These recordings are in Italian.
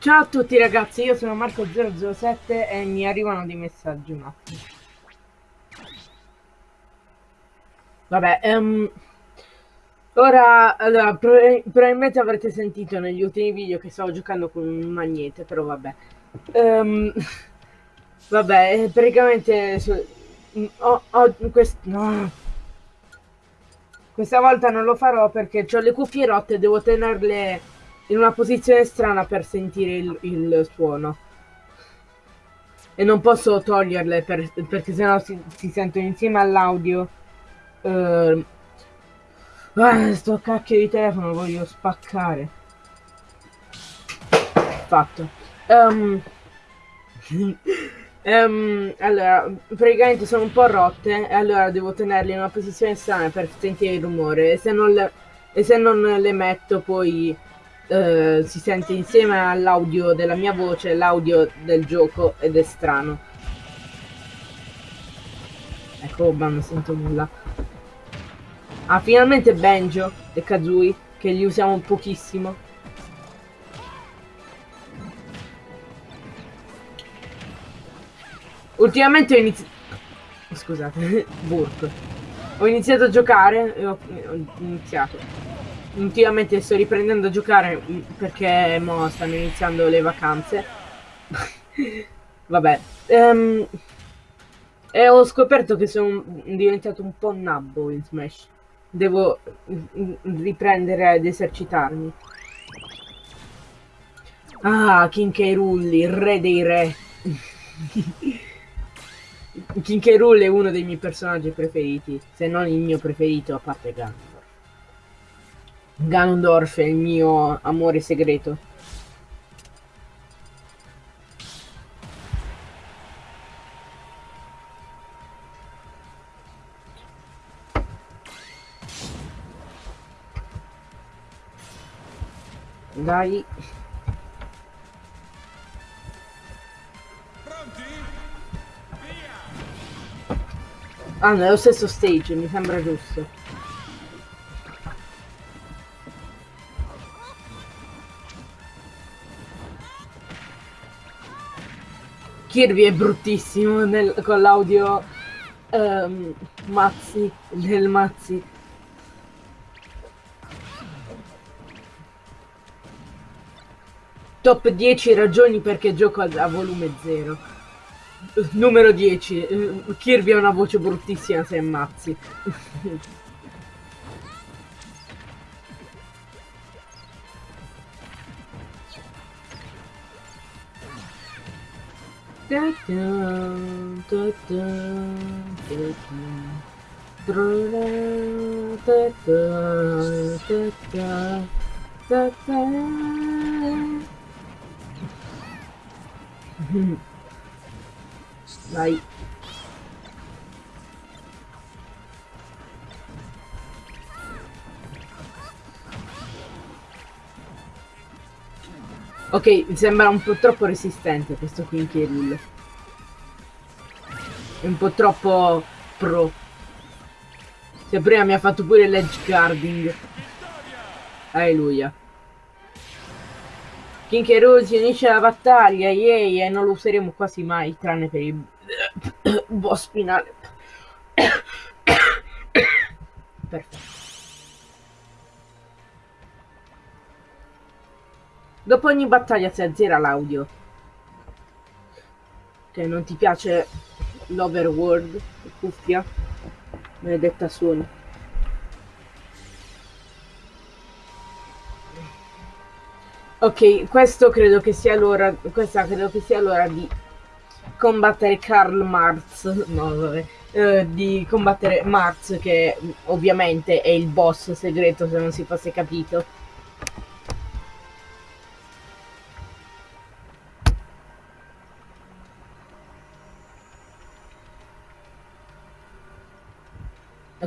Ciao a tutti ragazzi, io sono Marco007 e mi arrivano dei messaggi un attimo. Vabbè, um, ora, allora, probabilmente avrete sentito negli ultimi video che stavo giocando con un magnete, però vabbè. Um, vabbè, praticamente... Su, ho, ho, quest, no. Questa volta non lo farò perché ho le cuffie rotte e devo tenerle in una posizione strana per sentire il, il suono. E non posso toglierle per, perché sennò si, si sentono insieme all'audio. Uh, ah, sto cacchio di telefono voglio spaccare. Fatto. Um, um, allora, praticamente sono un po' rotte e allora devo tenerle in una posizione strana per sentire il rumore. E se non le, e se non le metto poi eh, si sente insieme all'audio della mia voce l'audio del gioco ed è strano. Ecco, ma non sento nulla. Ah, finalmente Benjo e Kazui, che li usiamo pochissimo. Ultimamente ho iniziato... Scusate, Burp. Ho iniziato a giocare e ho, ho iniziato ultimamente sto riprendendo a giocare mm, perché mo stanno iniziando le vacanze. Vabbè. Um, e ho scoperto che sono diventato un po' nabbo in Smash. Devo mm, riprendere ad esercitarmi. Ah, King K. Rulli, il re dei re. King K. Rool è uno dei miei personaggi preferiti, se non il mio preferito a parte Gun. Ganondorf è il mio amore segreto. Dai. Ah, nello stesso stage, mi sembra giusto. Kirby è bruttissimo nel, con l'audio um, Mazzi, del Mazzi. Top 10 ragioni perché gioco a, a volume 0. Numero 10. Kirby ha una voce bruttissima se è Mazzi. Da da da da da da Vai. Ok, mi sembra un po' troppo resistente questo qui in Kirill. È un po' troppo pro. Se prima mi ha fatto pure l'edge guarding. Alleluia. King K. si unisce alla battaglia, yay, e non lo useremo quasi mai, tranne per il boss finale. Perfetto. Dopo ogni battaglia si azzera l'audio. Che non ti piace l'overworld, cuffia, maledetta suono. Ok, questo credo che sia l'ora, questa credo che sia l'ora di combattere Karl Marx, no vabbè, eh, di combattere Marx che ovviamente è il boss segreto se non si fosse capito.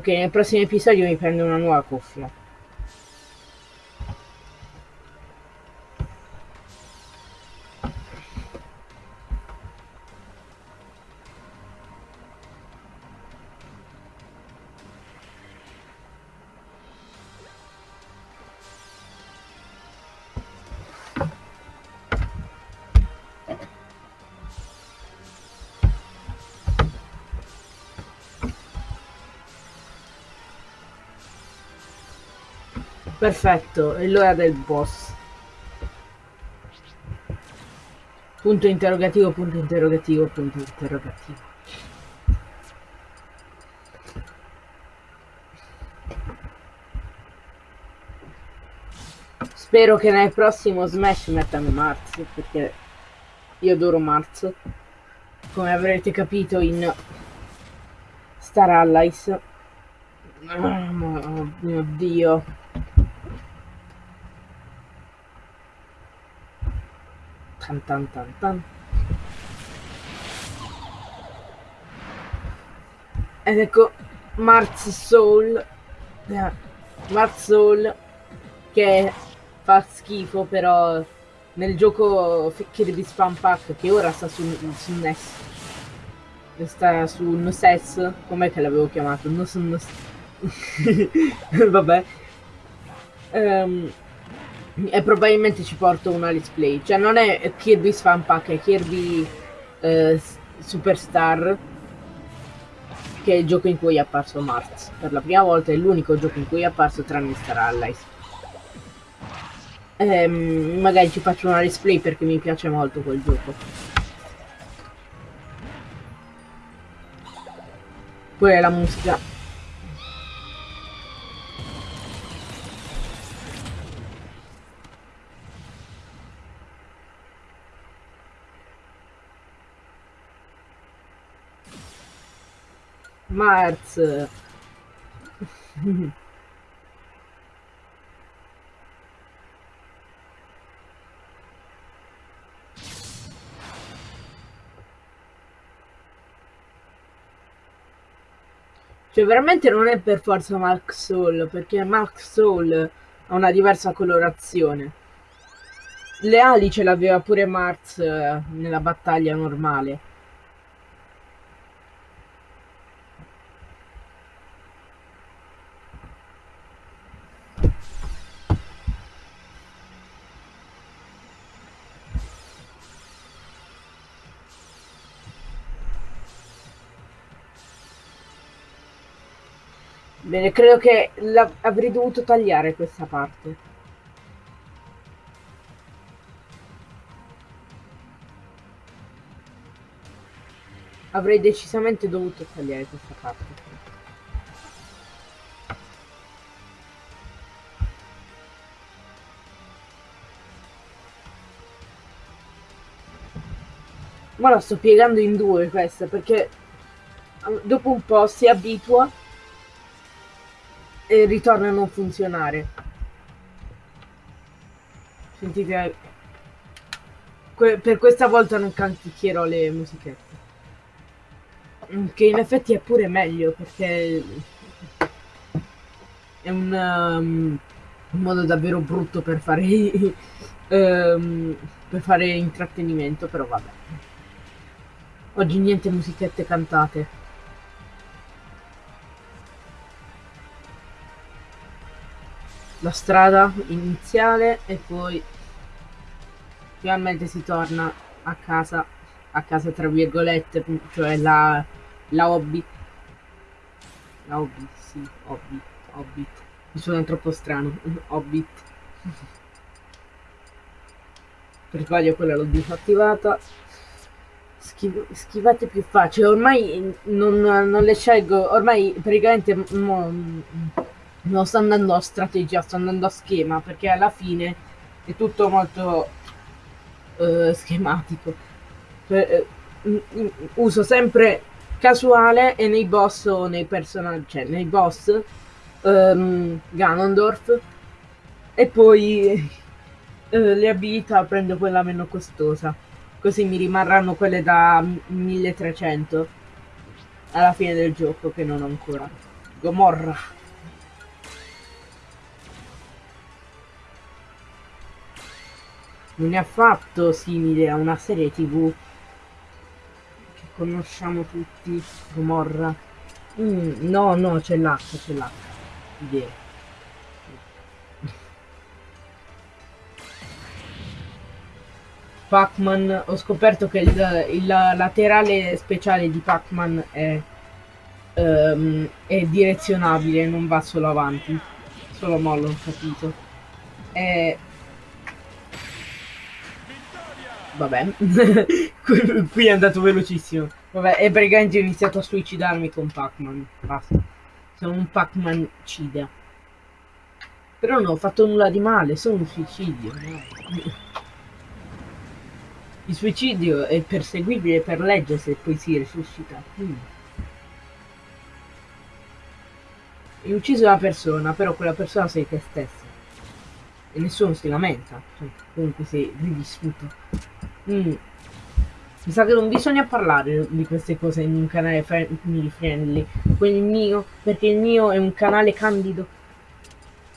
Ok, nel prossimo episodio mi prendo una nuova cuffia. Perfetto, è l'ora del boss. Punto interrogativo, punto interrogativo, punto interrogativo. Spero che nel prossimo Smash mettano Marz, perché io adoro Marz. Come avrete capito in Star Allies. Oh mio dio. Tan tan tan tan. Ed ecco Mars Soul. Eh, Mars Soul che fa schifo però nel gioco Kirby Spam Pack che ora sta su, su NES sta su NES com'è che l'avevo chiamato? Non vabbè um, e probabilmente ci porto una let's play. Cioè non è Kirby Fan Pack, è Kirby eh, Superstar che è il gioco in cui è apparso Mars. Per la prima volta è l'unico gioco in cui è apparso tranne Star Allies. Ehm, magari ci faccio una let's play perché mi piace molto quel gioco. Poi la musica Mars. Cioè veramente non è per forza Mark Soul, perché Mark Soul ha una diversa colorazione. Le ali ce l'aveva pure Mars eh, nella battaglia normale. Bene, credo che avrei dovuto tagliare questa parte. Avrei decisamente dovuto tagliare questa parte. Ma la sto piegando in due questa perché dopo un po' si abitua e ritorna a non funzionare. Sentite, que per questa volta non canticchierò le musichette. Mm, che in effetti è pure meglio perché è un, um, un modo davvero brutto per fare, um, per fare intrattenimento, però vabbè. Oggi niente musichette cantate. La strada iniziale e poi finalmente si torna a casa, a casa tra virgolette, cioè la, la hobby. La hobby, sì, hobby, hobbit. Mi suona troppo strano, hobbit. Per sbaglio quella l'ho disattivata. Schiv schivate più facile, ormai non, non le scelgo, ormai praticamente non sto andando a strategia, sto andando a schema, perché alla fine è tutto molto uh, schematico. Per, uh, uso sempre casuale e nei boss o nei personaggi, cioè nei boss um, Ganondorf e poi uh, le abilità prendo quella meno costosa. Così mi rimarranno quelle da 1300 alla fine del gioco che non ho ancora. Gomorra. Non è affatto simile a una serie tv che conosciamo tutti, Gomorra. Mm, no, no, c'è l'H, c'è l'H. Yeah. Pac-Man, ho scoperto che il, il, laterale speciale di Pac-Man è, um, è direzionabile, non va solo avanti. Solo mo l'ho capito. E... Vabbè, qui, è andato velocissimo. Vabbè, e praticamente ho iniziato a suicidarmi con Pac-Man. Basta. Sono un Pac-Man cida. Però non ho fatto nulla di male, sono un suicidio. Il suicidio è perseguibile per legge se poi si risuscita. Mm. Hai ucciso una persona, però quella persona sei te stessa. E nessuno si lamenta. Cioè, comunque sei rivissuto. Mm. Mi sa che non bisogna parlare di queste cose in un canale family friendly. Quello il mio, perché il mio è un canale candido.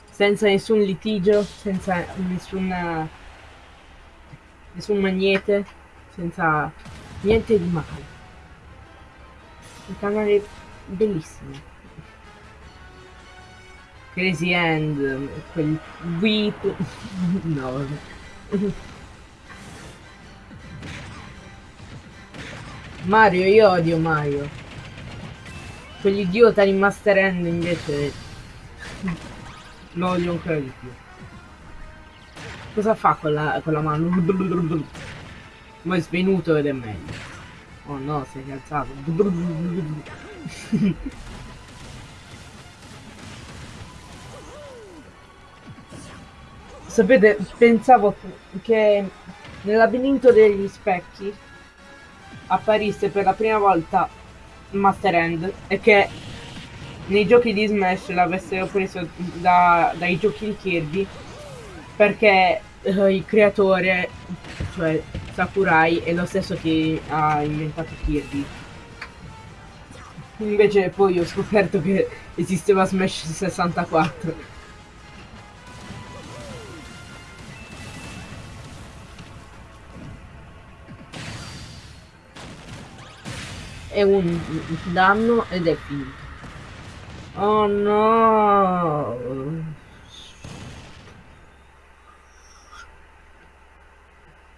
Senza nessun litigio, senza nessuna nessun magnete, senza niente di male. Un canale bellissimo. Crazy End, quel Weep. no. Mario, io odio Mario. Quell'idiota di Master End invece lo odio ancora di più. Cosa fa con la, con la mano? Ma è svenuto ed è meglio. Oh no, si è alzato. Sapete, pensavo che nel labirinto degli specchi apparisse per la prima volta Master End e che nei giochi di Smash l'avessero preso da, dai giochi di Kirby perché uh, il creatore, cioè Sakurai, è lo stesso che ha inventato Kirby. Invece poi ho scoperto che esisteva Smash 64. È un danno ed è finito. Oh no!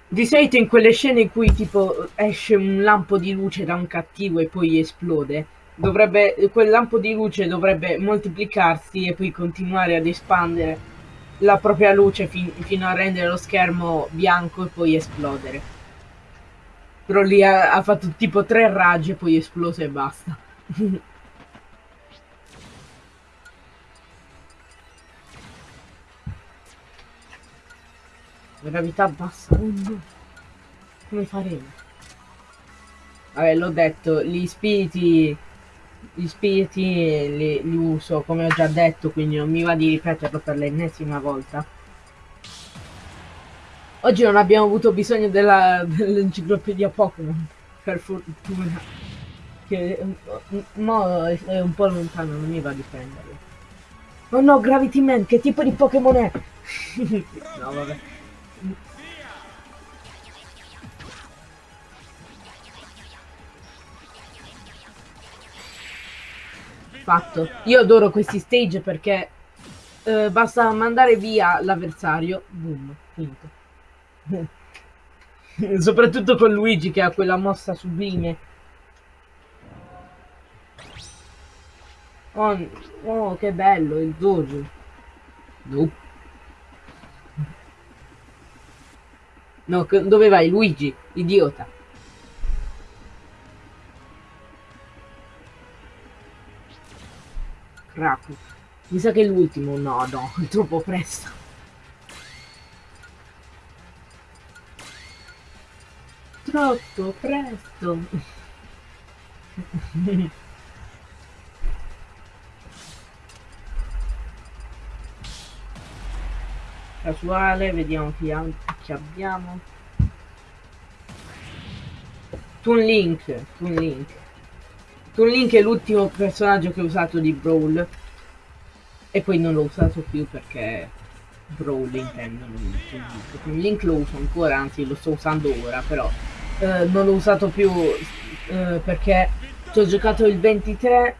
Di solito in quelle scene in cui tipo esce un lampo di luce da un cattivo e poi esplode, dovrebbe, quel lampo di luce dovrebbe moltiplicarsi e poi continuare ad espandere la propria luce fin, fino a rendere lo schermo bianco e poi esplodere. Però lì ha, ha fatto tipo tre raggi e poi esploso e basta. Gravità bassa. Oh no. Come faremo? Vabbè, l'ho detto, gli spiriti... Gli spiriti li, li uso, come ho già detto, quindi non mi va di ripeterlo per l'ennesima volta. Oggi non abbiamo avuto bisogno dell'enciclopedia Pokémon, per fortuna. Che mo è un po' lontano, non mi va di prenderlo. Oh no, Gravity Man, che tipo di Pokémon è? no, vabbè. Fatto. Io adoro questi stage perché eh, basta mandare via l'avversario, boom, finito. Soprattutto con Luigi che ha quella mossa sublime. Oh, oh che bello il dojo. No. Dove vai Luigi? Idiota. Crap. Mi sa che è l'ultimo. No, no, è troppo presto. Troppo presto. Casuale, vediamo chi, chi abbiamo. Toon Link, Toon Link. Toon Link è l'ultimo personaggio che ho usato di Brawl. E poi non l'ho usato più perché Brawl intendo. Toon Link lo uso ancora, anzi lo sto usando ora, però eh, non l'ho usato più eh, perché ci ho giocato il 23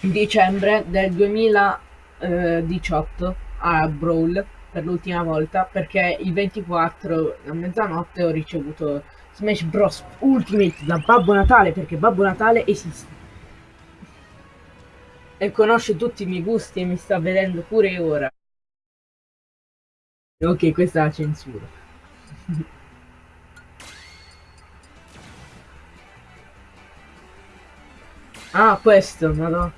dicembre del 2018 a Brawl per l'ultima volta perché il 24 a mezzanotte ho ricevuto Smash Bros Ultimate da Babbo Natale perché Babbo Natale esiste E conosce tutti i miei gusti e mi sta vedendo pure ora. Ok, questa è la censura. ah, questo, madonna.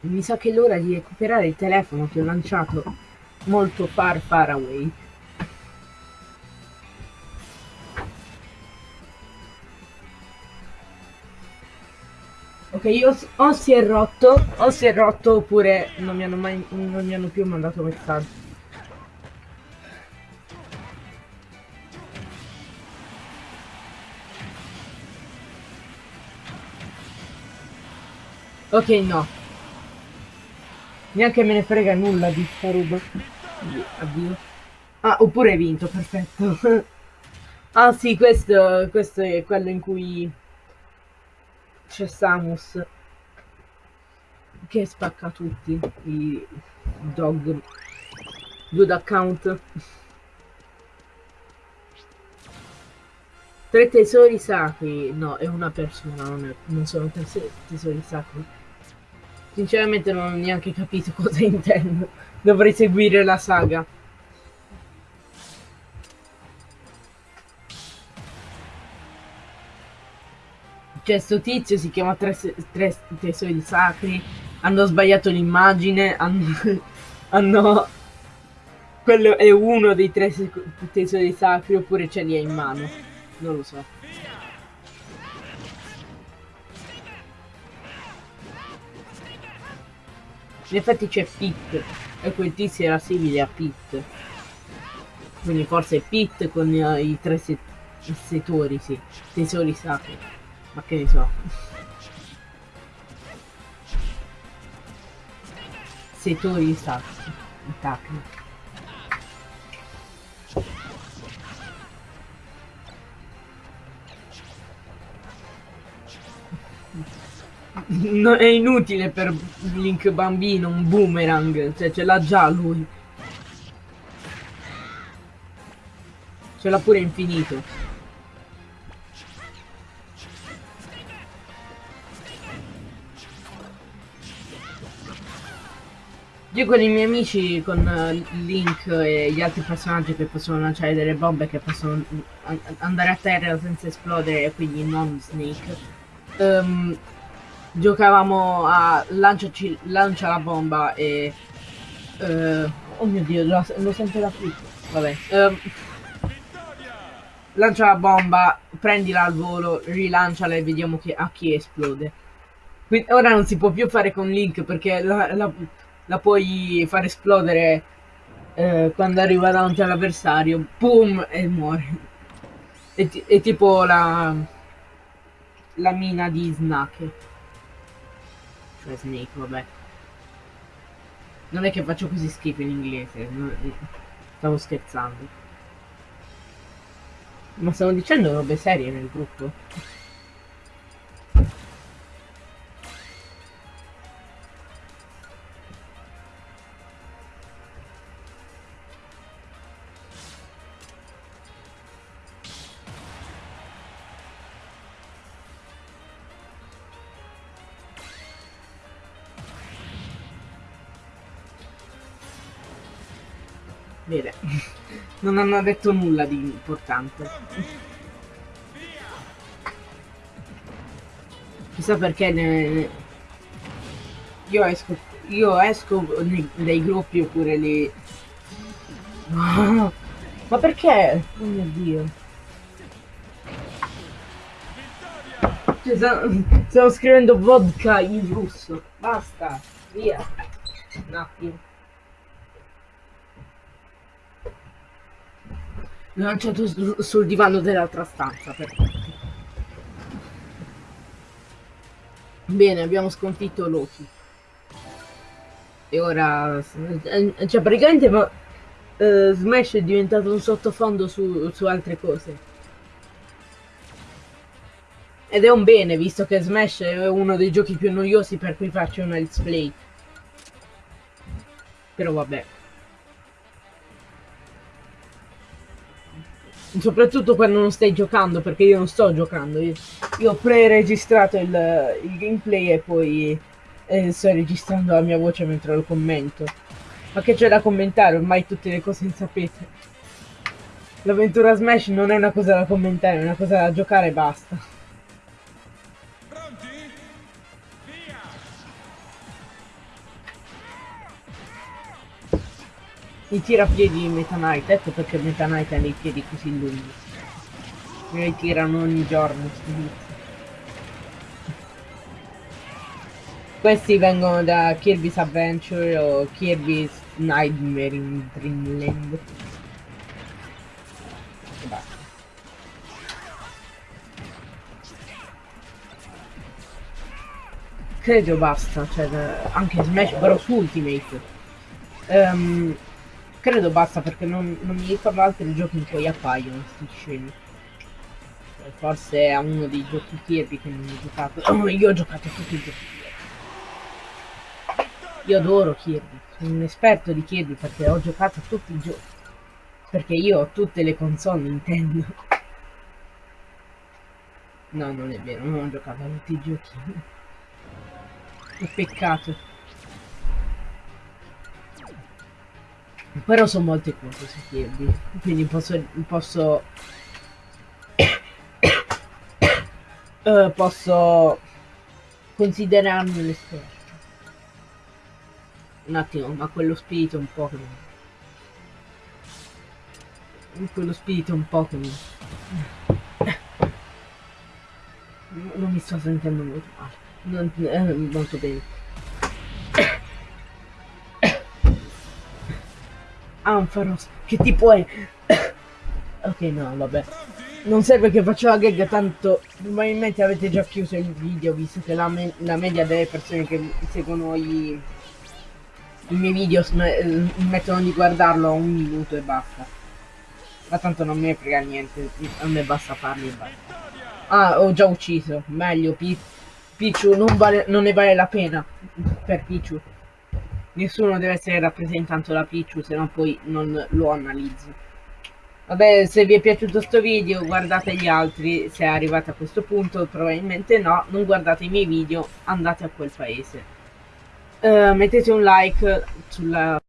Mi sa che è l'ora di recuperare il telefono che ho lanciato molto far far away. Io, o si è rotto, o si è rotto oppure non mi hanno mai, non mi hanno più mandato messaggio. Ok, no. Neanche me ne frega nulla di sta roba. Addio. Ah, oppure hai vinto, perfetto. ah sì, questo, questo è quello in cui c'è Samus che spacca tutti i dog good account tre tesori sacri no è una persona non, è, non sono tesori sacri Sinceramente non ho neanche capito cosa intendo. Dovrei seguire la saga. Cioè, sto tizio si chiama Tre, tre Tesori Sacri. Hanno sbagliato l'immagine. Hanno, hanno... Quello è uno dei tre tesori sacri oppure ce li ha in mano. Non lo so. In effetti c'è Pit e quel tizio era simile a Pit. Quindi forse è Pit con uh, i tre se settori, sì. Tesori sacri. Ma che ne so. Settori sacri. Sacri. no, è inutile per Link bambino un boomerang, cioè ce l'ha già lui. Ce l'ha pure infinito. Io con i miei amici, con uh, Link e gli altri personaggi che possono lanciare delle bombe che possono andare a terra senza esplodere, quindi non Snake, um, giocavamo a lanciaci, lancia la bomba e... Uh, oh mio dio, lo, lo sento da qui. Vabbè. Um, lancia la bomba, prendila al volo, rilanciala e vediamo che, a chi esplode. Quindi, ora non si può più fare con Link perché la, la, la puoi far esplodere eh, quando arriva davanti all'avversario. Boom! E muore. È, è tipo la, la mina di Snake. Cioè Snake, vabbè. Non è che faccio così schifo in inglese, stavo scherzando. Ma stavo dicendo robe serie nel gruppo. Non hanno detto nulla di importante. Chissà perché ne... Io esco, io esco nei, dai gruppi oppure li... Ma perché? Oh mio dio. Cioè, stavo scrivendo vodka in russo. Basta, via. Un attimo. Lanciato sul divano dell'altra stanza perfetto. Bene abbiamo sconfitto Loki. E ora cioè praticamente ma, uh, Smash è diventato un sottofondo su, su altre cose. Ed è un bene visto che Smash è uno dei giochi più noiosi per cui faccio una let's play però vabbè Soprattutto quando non stai giocando, perché io non sto giocando. Io, io ho pre-registrato il, il gameplay e poi eh, sto registrando la mia voce mentre lo commento. Ma che c'è da commentare? Ormai tutte le cose le sapete. L'avventura Smash non è una cosa da commentare, è una cosa da giocare e basta. I tirapiedi Meta Knight, ecco perché Meta Knight ha dei piedi così lunghi. Me li tirano ogni giorno, vizi. Questi vengono da Kirby's Adventure o Kirby's Nightmare in Dreamland. Credo basta, cioè anche Smash Bros Ultimate. Ehm, credo basta perché non, non mi ricordo altri giochi in cui appaiono sti scemi. Eh, Forse è uno dei giochi Kirby che non ho giocato. Oh, io ho giocato tutti i giochi. Io adoro Kirby, sono un esperto di Kirby perché ho giocato tutti i giochi. Perché io ho tutte le console Nintendo. No, non è vero, non ho giocato tutti i giochi. Che peccato. Però sono molte cose su Kirby, quindi posso... posso... eh, posso considerarmi l'esperto. Un attimo, ma quello spirito un po' che mi... Quello spirito un po' che mi... Non mi sto sentendo molto male. Non, eh, molto bene. Ampharos, che tipo è? ok, no, vabbè. Non serve che faccio la gag, tanto probabilmente avete già chiuso il video, visto che la, me la media delle persone che seguono i, i miei video smettono di guardarlo a un minuto e basta. Ma tanto non mi frega niente, a me basta farli e basta. Ah, ho già ucciso, meglio, Pi Pichu non, vale, non ne vale la pena per Pichu. Nessuno deve essere rappresentato da Pichu, se no poi non lo analizzo. Vabbè, se vi è piaciuto sto video guardate gli altri, se arrivate a questo punto probabilmente no, non guardate i miei video, andate a quel paese. Uh, mettete un like sulla